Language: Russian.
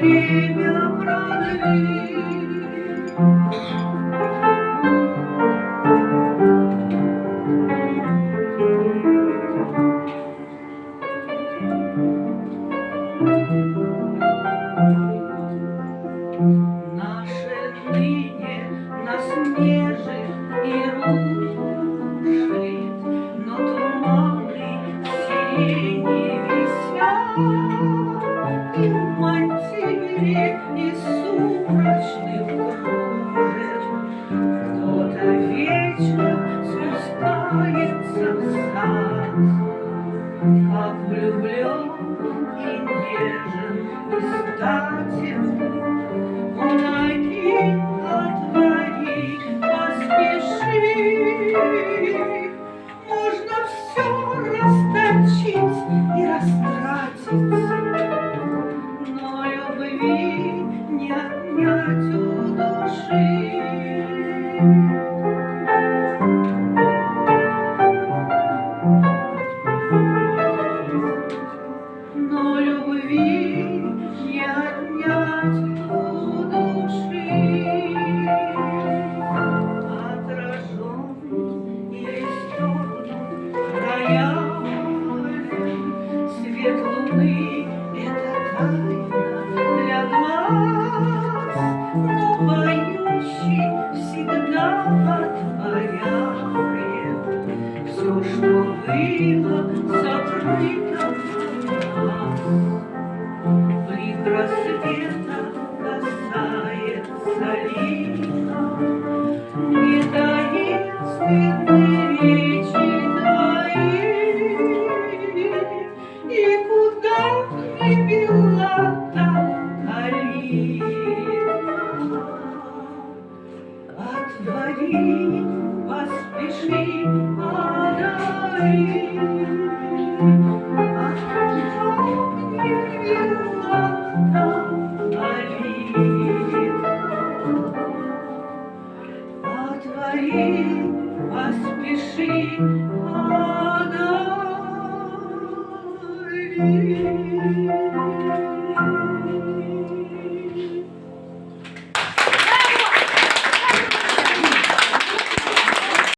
время продли. Наше мантиле из сумрачных Кто-то вечно спускается в сад, Как влюблен и нежен и статен, Помоги, отвори, поспеши. Thank you. Что было сокрыто от нас. Блик рассвета касается лика, Не таинственной речи твоей. И куда не била та калитка, Отвори, поспеши, away.